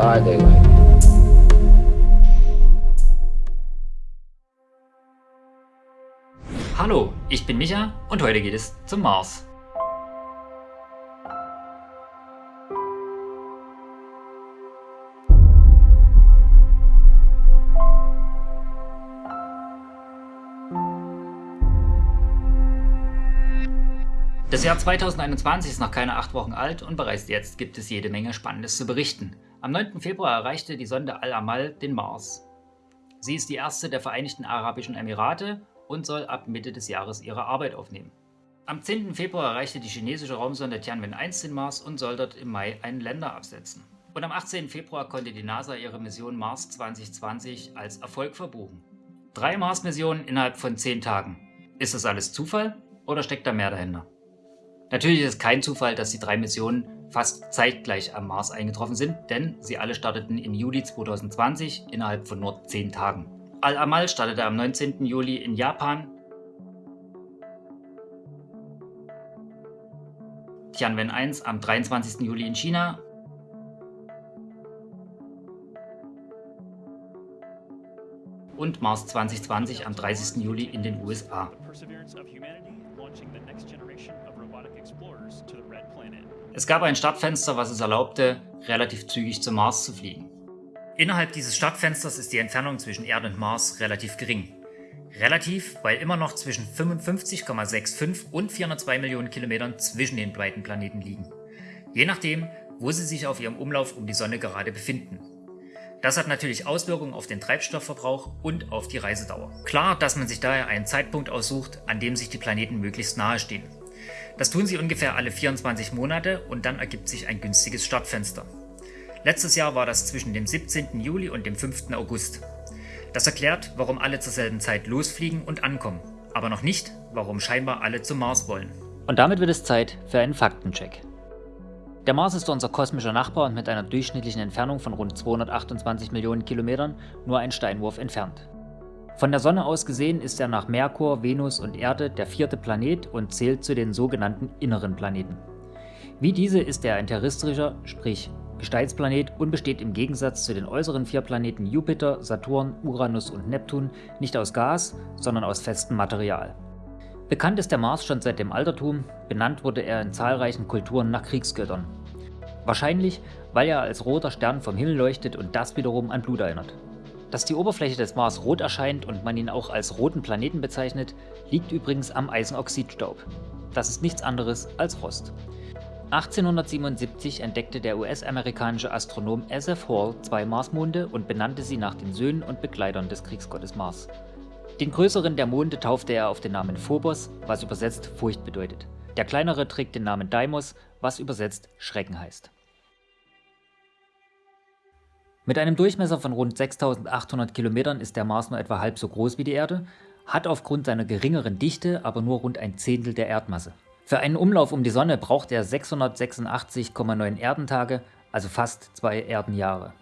Our daylight. Hallo, ich bin Micha und heute geht es zum Mars. Das Jahr 2021 ist noch keine acht Wochen alt und bereits jetzt gibt es jede Menge Spannendes zu berichten. Am 9. Februar erreichte die Sonde Al-Amal den Mars. Sie ist die erste der Vereinigten Arabischen Emirate und soll ab Mitte des Jahres ihre Arbeit aufnehmen. Am 10. Februar erreichte die chinesische Raumsonde Tianwen-1 den Mars und soll dort im Mai einen Länder absetzen. Und am 18. Februar konnte die NASA ihre Mission Mars 2020 als Erfolg verbuchen. Drei Mars-Missionen innerhalb von zehn Tagen. Ist das alles Zufall oder steckt da mehr dahinter? Natürlich ist es kein Zufall, dass die drei Missionen fast zeitgleich am Mars eingetroffen sind, denn sie alle starteten im Juli 2020 innerhalb von nur 10 Tagen. Al-Amal startete am 19. Juli in Japan, Tianwen 1 am 23. Juli in China und Mars 2020 am 30. Juli in den USA. Es gab ein Startfenster, was es erlaubte, relativ zügig zum Mars zu fliegen. Innerhalb dieses Startfensters ist die Entfernung zwischen Erde und Mars relativ gering. Relativ, weil immer noch zwischen 55,65 und 402 Millionen Kilometern zwischen den beiden Planeten liegen. Je nachdem, wo sie sich auf ihrem Umlauf um die Sonne gerade befinden. Das hat natürlich Auswirkungen auf den Treibstoffverbrauch und auf die Reisedauer. Klar, dass man sich daher einen Zeitpunkt aussucht, an dem sich die Planeten möglichst nahe stehen. Das tun sie ungefähr alle 24 Monate und dann ergibt sich ein günstiges Startfenster. Letztes Jahr war das zwischen dem 17. Juli und dem 5. August. Das erklärt, warum alle zur selben Zeit losfliegen und ankommen, aber noch nicht, warum scheinbar alle zum Mars wollen. Und damit wird es Zeit für einen Faktencheck. Der Mars ist unser kosmischer Nachbar und mit einer durchschnittlichen Entfernung von rund 228 Millionen Kilometern nur ein Steinwurf entfernt. Von der Sonne aus gesehen ist er nach Merkur, Venus und Erde der vierte Planet und zählt zu den sogenannten inneren Planeten. Wie diese ist er ein terrestrischer, sprich Gesteinsplanet und besteht im Gegensatz zu den äußeren vier Planeten Jupiter, Saturn, Uranus und Neptun nicht aus Gas, sondern aus festem Material. Bekannt ist der Mars schon seit dem Altertum, benannt wurde er in zahlreichen Kulturen nach Kriegsgöttern. Wahrscheinlich, weil er als roter Stern vom Himmel leuchtet und das wiederum an Blut erinnert. Dass die Oberfläche des Mars rot erscheint und man ihn auch als roten Planeten bezeichnet, liegt übrigens am Eisenoxidstaub. Das ist nichts anderes als Rost. 1877 entdeckte der US-amerikanische Astronom S.F. Hall zwei Marsmonde und benannte sie nach den Söhnen und Begleitern des Kriegsgottes Mars. Den größeren der Monde taufte er auf den Namen Phobos, was übersetzt Furcht bedeutet. Der kleinere trägt den Namen Deimos, was übersetzt Schrecken heißt. Mit einem Durchmesser von rund 6800 Kilometern ist der Mars nur etwa halb so groß wie die Erde, hat aufgrund seiner geringeren Dichte aber nur rund ein Zehntel der Erdmasse. Für einen Umlauf um die Sonne braucht er 686,9 Erdentage, also fast zwei Erdenjahre.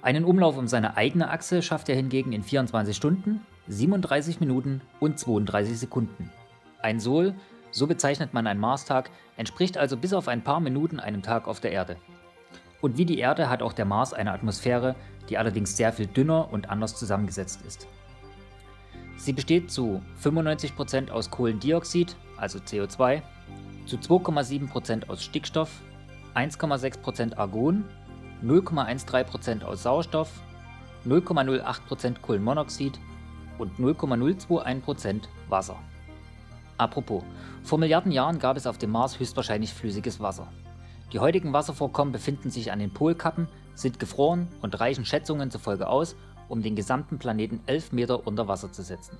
Einen Umlauf um seine eigene Achse schafft er hingegen in 24 Stunden, 37 Minuten und 32 Sekunden. Ein Sol, so bezeichnet man einen Marstag, entspricht also bis auf ein paar Minuten einem Tag auf der Erde. Und wie die Erde hat auch der Mars eine Atmosphäre, die allerdings sehr viel dünner und anders zusammengesetzt ist. Sie besteht zu 95% aus Kohlendioxid, also CO2, zu 2,7% aus Stickstoff, 1,6% Argon, 0,13% aus Sauerstoff, 0,08% Kohlenmonoxid und 0,021% Wasser. Apropos, vor Milliarden Jahren gab es auf dem Mars höchstwahrscheinlich flüssiges Wasser. Die heutigen Wasservorkommen befinden sich an den Polkappen, sind gefroren und reichen Schätzungen zufolge aus, um den gesamten Planeten 11 Meter unter Wasser zu setzen.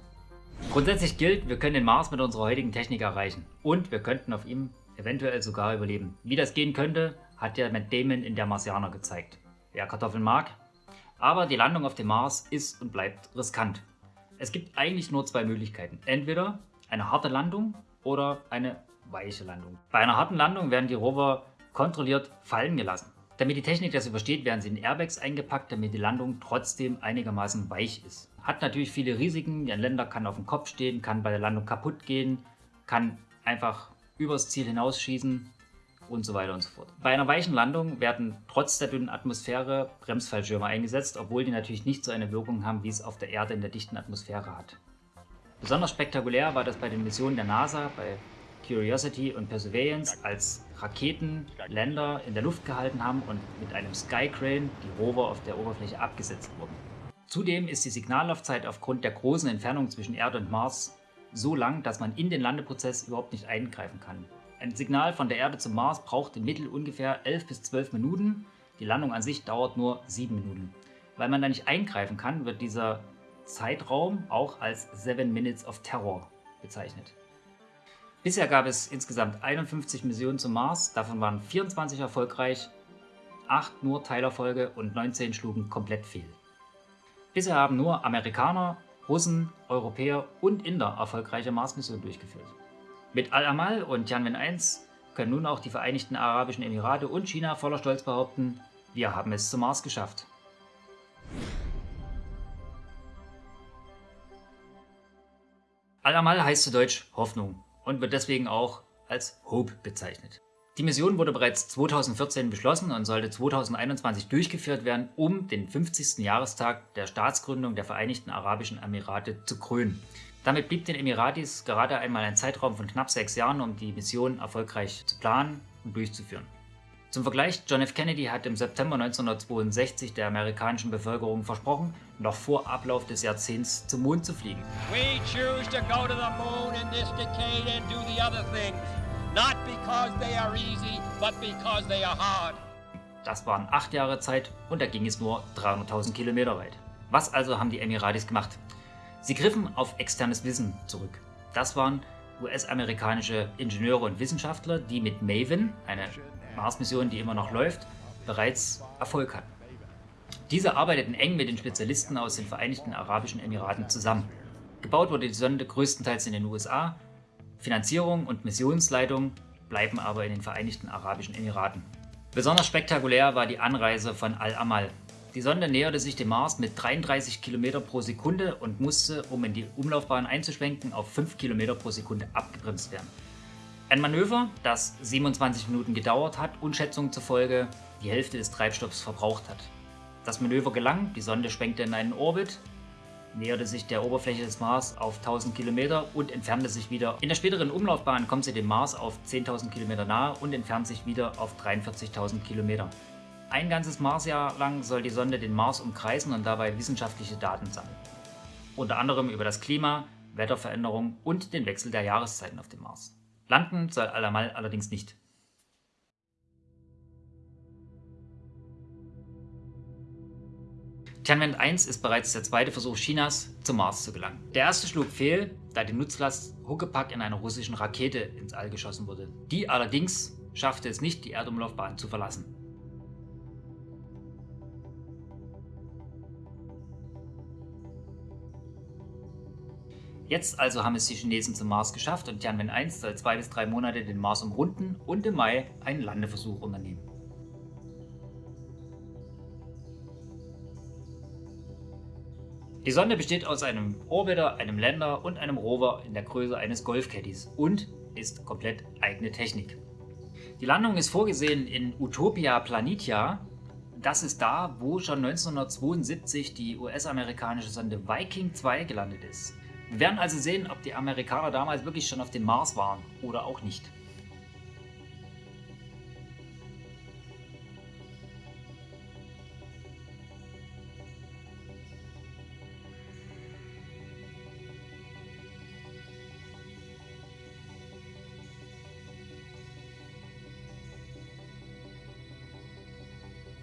Grundsätzlich gilt, wir können den Mars mit unserer heutigen Technik erreichen und wir könnten auf ihm eventuell sogar überleben. Wie das gehen könnte, hat ja Matt Damon in der Marsianer gezeigt. Wer Kartoffeln mag. Aber die Landung auf dem Mars ist und bleibt riskant. Es gibt eigentlich nur zwei Möglichkeiten. Entweder eine harte Landung oder eine weiche Landung. Bei einer harten Landung werden die Rover kontrolliert fallen gelassen. Damit die Technik das übersteht, werden sie in Airbags eingepackt, damit die Landung trotzdem einigermaßen weich ist. Hat natürlich viele Risiken, ein Länder kann auf dem Kopf stehen, kann bei der Landung kaputt gehen, kann einfach übers Ziel hinausschießen und so weiter und so fort. Bei einer weichen Landung werden trotz der dünnen Atmosphäre Bremsfallschirme eingesetzt, obwohl die natürlich nicht so eine Wirkung haben, wie es auf der Erde in der dichten Atmosphäre hat. Besonders spektakulär war das bei den Missionen der NASA, bei Curiosity und Perseverance, als Raketen Länder in der Luft gehalten haben und mit einem Skycrane die Rover auf der Oberfläche abgesetzt wurden. Zudem ist die Signallaufzeit aufgrund der großen Entfernung zwischen Erde und Mars so lang, dass man in den Landeprozess überhaupt nicht eingreifen kann. Ein Signal von der Erde zum Mars braucht im Mittel ungefähr 11 bis 12 Minuten. Die Landung an sich dauert nur 7 Minuten. Weil man da nicht eingreifen kann, wird dieser Zeitraum auch als 7 Minutes of Terror bezeichnet. Bisher gab es insgesamt 51 Missionen zum Mars, davon waren 24 erfolgreich, 8 nur Teilerfolge und 19 schlugen komplett fehl. Bisher haben nur Amerikaner, Russen, Europäer und Inder erfolgreiche Mars-Missionen durchgeführt. Mit Al-Amal und Tianwen 1 können nun auch die Vereinigten Arabischen Emirate und China voller Stolz behaupten, wir haben es zum Mars geschafft. Al-Amal heißt zu Deutsch Hoffnung und wird deswegen auch als Hope bezeichnet. Die Mission wurde bereits 2014 beschlossen und sollte 2021 durchgeführt werden, um den 50. Jahrestag der Staatsgründung der Vereinigten Arabischen Emirate zu krönen. Damit blieb den Emiratis gerade einmal ein Zeitraum von knapp sechs Jahren, um die Mission erfolgreich zu planen und durchzuführen. Zum Vergleich, John F. Kennedy hat im September 1962 der amerikanischen Bevölkerung versprochen, noch vor Ablauf des Jahrzehnts zum Mond zu fliegen. We choose to go to the moon in this decade and do the other things. Not because they are easy, but because they are hard. Das waren acht Jahre Zeit und da ging es nur 300.000 Kilometer weit. Was also haben die Emiratis gemacht? Sie griffen auf externes Wissen zurück. Das waren US-amerikanische Ingenieure und Wissenschaftler, die mit Maven, eine Mars-Mission, die immer noch läuft, bereits Erfolg hatten. Diese arbeiteten eng mit den Spezialisten aus den Vereinigten Arabischen Emiraten zusammen. Gebaut wurde die Sonde größtenteils in den USA, Finanzierung und Missionsleitung bleiben aber in den Vereinigten Arabischen Emiraten. Besonders spektakulär war die Anreise von Al-Amal. Die Sonde näherte sich dem Mars mit 33 km pro Sekunde und musste, um in die Umlaufbahn einzuschwenken, auf 5 km pro Sekunde abgebremst werden. Ein Manöver, das 27 Minuten gedauert hat und Schätzungen zufolge die Hälfte des Treibstoffs verbraucht hat. Das Manöver gelang, die Sonde schwenkte in einen Orbit, näherte sich der Oberfläche des Mars auf 1000 Kilometer und entfernte sich wieder. In der späteren Umlaufbahn kommt sie dem Mars auf 10.000 Kilometer nahe und entfernt sich wieder auf 43.000 Kilometer. Ein ganzes Marsjahr lang soll die Sonde den Mars umkreisen und dabei wissenschaftliche Daten sammeln. Unter anderem über das Klima, Wetterveränderung und den Wechsel der Jahreszeiten auf dem Mars. Landen soll Alamal allerdings nicht. Tianwen 1 ist bereits der zweite Versuch Chinas, zum Mars zu gelangen. Der erste schlug fehl, da die Nutzlast Huckepack in einer russischen Rakete ins All geschossen wurde. Die allerdings schaffte es nicht, die Erdumlaufbahn zu verlassen. Jetzt also haben es die Chinesen zum Mars geschafft und Tianwen 1 soll zwei bis drei Monate den Mars umrunden und im Mai einen Landeversuch unternehmen. Die Sonde besteht aus einem Orbiter, einem Lander und einem Rover in der Größe eines Golfcaddies und ist komplett eigene Technik. Die Landung ist vorgesehen in Utopia Planitia. Das ist da, wo schon 1972 die US-amerikanische Sonde Viking 2 gelandet ist. Wir werden also sehen, ob die Amerikaner damals wirklich schon auf dem Mars waren oder auch nicht.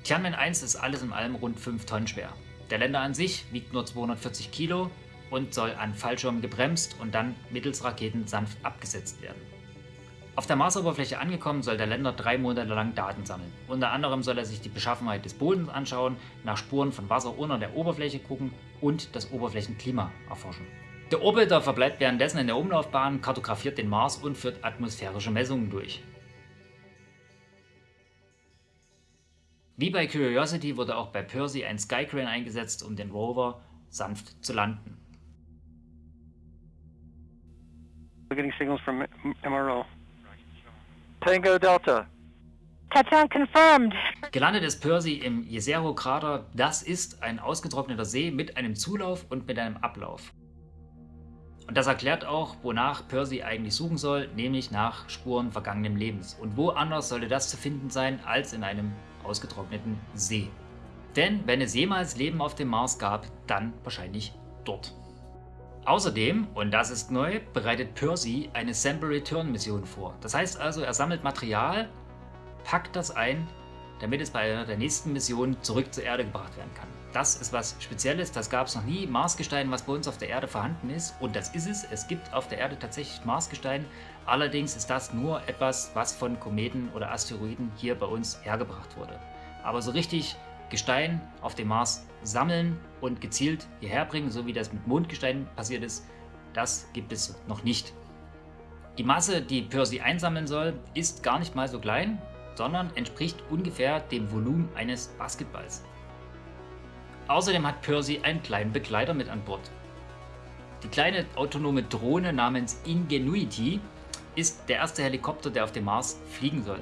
Tianmen 1 ist alles in allem rund 5 Tonnen schwer. Der Länder an sich wiegt nur 240 Kilo und soll an Fallschirmen gebremst und dann mittels Raketen sanft abgesetzt werden. Auf der Marsoberfläche angekommen soll der Länder drei Monate lang Daten sammeln. Unter anderem soll er sich die Beschaffenheit des Bodens anschauen, nach Spuren von Wasser unter der Oberfläche gucken und das Oberflächenklima erforschen. Der Orbiter verbleibt währenddessen in der Umlaufbahn, kartografiert den Mars und führt atmosphärische Messungen durch. Wie bei Curiosity wurde auch bei Percy ein Skycrane eingesetzt, um den Rover sanft zu landen. We're getting signals from MRO. Tango Delta. Touchdown confirmed. Gelandet ist Percy im Jezero-Krater. Das ist ein ausgetrockneter See mit einem Zulauf und mit einem Ablauf. Und das erklärt auch, wonach Percy eigentlich suchen soll, nämlich nach Spuren vergangenen Lebens. Und wo anders sollte das zu finden sein, als in einem ausgetrockneten See. Denn wenn es jemals Leben auf dem Mars gab, dann wahrscheinlich dort. Außerdem, und das ist neu, bereitet Percy eine Sample Return Mission vor. Das heißt also, er sammelt Material, packt das ein, damit es bei einer der nächsten Missionen zurück zur Erde gebracht werden kann. Das ist was Spezielles, das gab es noch nie. Marsgestein, was bei uns auf der Erde vorhanden ist. Und das ist es. Es gibt auf der Erde tatsächlich Marsgestein. Allerdings ist das nur etwas, was von Kometen oder Asteroiden hier bei uns hergebracht wurde. Aber so richtig Gestein auf dem Mars sammeln und gezielt hierher bringen, so wie das mit Mondgestein passiert ist, das gibt es noch nicht. Die Masse, die Percy einsammeln soll, ist gar nicht mal so klein, sondern entspricht ungefähr dem Volumen eines Basketballs. Außerdem hat Percy einen kleinen Begleiter mit an Bord. Die kleine autonome Drohne namens Ingenuity ist der erste Helikopter, der auf dem Mars fliegen soll.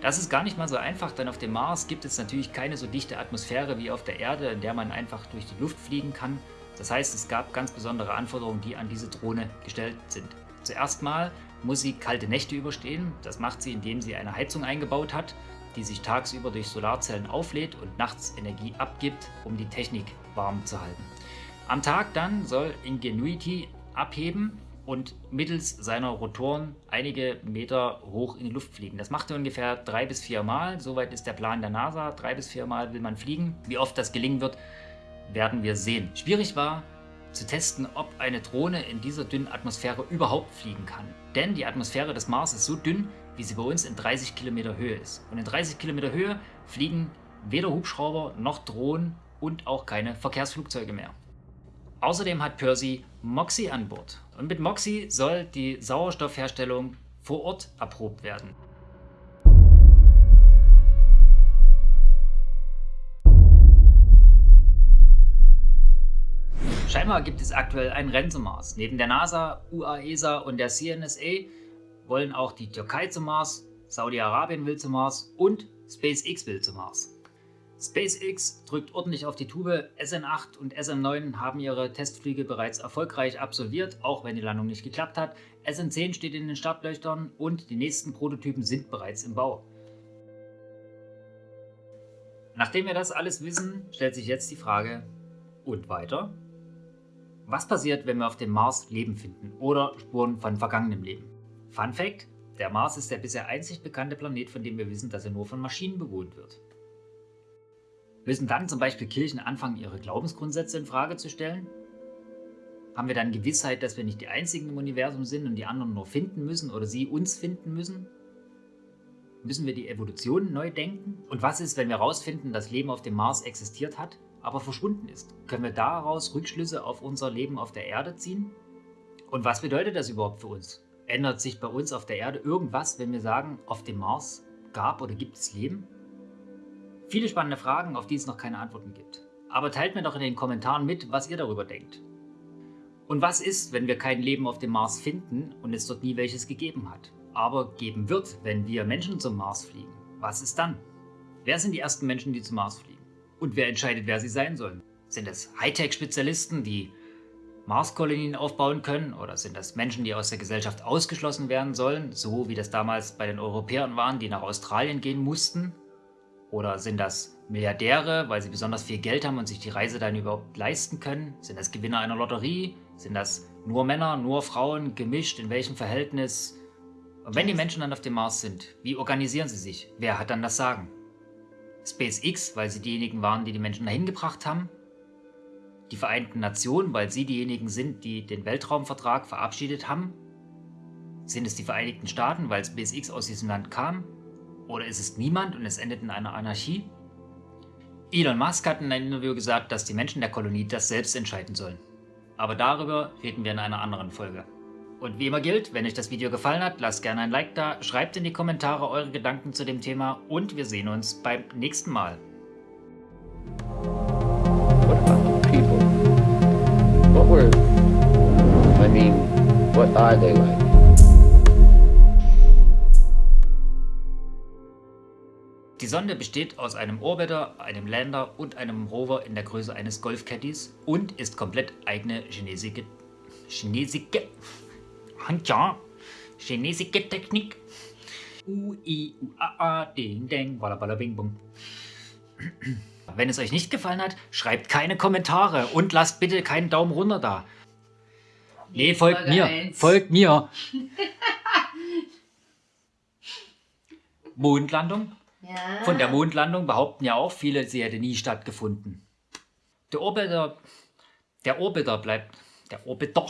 Das ist gar nicht mal so einfach, denn auf dem Mars gibt es natürlich keine so dichte Atmosphäre wie auf der Erde, in der man einfach durch die Luft fliegen kann. Das heißt, es gab ganz besondere Anforderungen, die an diese Drohne gestellt sind. Zuerst mal muss sie kalte Nächte überstehen. Das macht sie, indem sie eine Heizung eingebaut hat die sich tagsüber durch Solarzellen auflädt und nachts Energie abgibt, um die Technik warm zu halten. Am Tag dann soll Ingenuity abheben und mittels seiner Rotoren einige Meter hoch in die Luft fliegen. Das macht er ungefähr drei bis vier Mal. Soweit ist der Plan der NASA. Drei bis vier Mal will man fliegen. Wie oft das gelingen wird, werden wir sehen. Schwierig war zu testen, ob eine Drohne in dieser dünnen Atmosphäre überhaupt fliegen kann. Denn die Atmosphäre des Mars ist so dünn, wie sie bei uns in 30 Kilometer Höhe ist. Und in 30 Kilometer Höhe fliegen weder Hubschrauber noch Drohnen und auch keine Verkehrsflugzeuge mehr. Außerdem hat Percy Moxie an Bord. Und mit Moxie soll die Sauerstoffherstellung vor Ort erprobt werden. Scheinbar gibt es aktuell ein Rennen zum Mars. Neben der NASA, UAESA und der CNSA wollen auch die Türkei zum Mars, Saudi-Arabien will zum Mars und SpaceX will zum Mars. SpaceX drückt ordentlich auf die Tube, SN8 und SM9 haben ihre Testflüge bereits erfolgreich absolviert, auch wenn die Landung nicht geklappt hat. SN10 steht in den Startleuchtern und die nächsten Prototypen sind bereits im Bau. Nachdem wir das alles wissen, stellt sich jetzt die Frage, und weiter? Was passiert, wenn wir auf dem Mars Leben finden oder Spuren von vergangenem Leben? Fun Fact: Der Mars ist der bisher einzig bekannte Planet, von dem wir wissen, dass er nur von Maschinen bewohnt wird. Müssen dann zum Beispiel Kirchen anfangen, ihre Glaubensgrundsätze in Frage zu stellen? Haben wir dann Gewissheit, dass wir nicht die Einzigen im Universum sind und die anderen nur finden müssen oder sie uns finden müssen? Müssen wir die Evolution neu denken? Und was ist, wenn wir herausfinden, dass Leben auf dem Mars existiert hat, aber verschwunden ist? Können wir daraus Rückschlüsse auf unser Leben auf der Erde ziehen? Und was bedeutet das überhaupt für uns? Ändert sich bei uns auf der Erde irgendwas, wenn wir sagen, auf dem Mars gab oder gibt es Leben? Viele spannende Fragen, auf die es noch keine Antworten gibt. Aber teilt mir doch in den Kommentaren mit, was ihr darüber denkt. Und was ist, wenn wir kein Leben auf dem Mars finden und es dort nie welches gegeben hat, aber geben wird, wenn wir Menschen zum Mars fliegen? Was ist dann? Wer sind die ersten Menschen, die zum Mars fliegen? Und wer entscheidet, wer sie sein sollen? Sind es Hightech-Spezialisten, die Marskolonien aufbauen können oder sind das Menschen, die aus der Gesellschaft ausgeschlossen werden sollen, so wie das damals bei den Europäern waren, die nach Australien gehen mussten? Oder sind das Milliardäre, weil sie besonders viel Geld haben und sich die Reise dann überhaupt leisten können? Sind das Gewinner einer Lotterie? Sind das nur Männer, nur Frauen, gemischt? In welchem Verhältnis? Und wenn die Menschen dann auf dem Mars sind, wie organisieren sie sich? Wer hat dann das Sagen? SpaceX, weil sie diejenigen waren, die die Menschen dahin gebracht haben? die Vereinten Nationen, weil sie diejenigen sind, die den Weltraumvertrag verabschiedet haben? Sind es die Vereinigten Staaten, weil SpaceX aus diesem Land kam? Oder ist es niemand und es endet in einer Anarchie? Elon Musk hat in einem Interview gesagt, dass die Menschen der Kolonie das selbst entscheiden sollen. Aber darüber reden wir in einer anderen Folge. Und wie immer gilt, wenn euch das Video gefallen hat, lasst gerne ein Like da, schreibt in die Kommentare eure Gedanken zu dem Thema und wir sehen uns beim nächsten Mal. What were, I mean, what are they like? Sonde besteht aus einem Orbiter, einem Lander und einem Rover in der Größe eines Golfcaddies und ist komplett eigene chinesische, chinesische, ja, chinesische Technik. U, I, U, A, A, Ding, Ding, Walla, Bing, Bung. Wenn es euch nicht gefallen hat, schreibt keine Kommentare und lasst bitte keinen Daumen runter da. Nee, folgt mir. eins. Folgt mir. Mondlandung. Ja. Von der Mondlandung behaupten ja auch viele, sie hätte nie stattgefunden. Der Orbiter, der Orbiter bleibt, der Orbiter,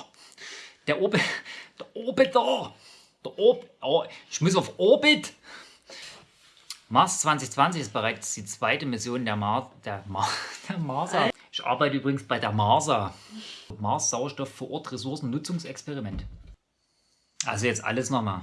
der Orbiter, der Orbiter, der Orb, oh, ich muss auf Orbit. Mars 2020 ist bereits die zweite Mission der, Mar der, Mar der Marsa. Ich arbeite übrigens bei der Marsa. Mars Sauerstoff vor Ort Ressourcennutzungsexperiment. Also jetzt alles nochmal.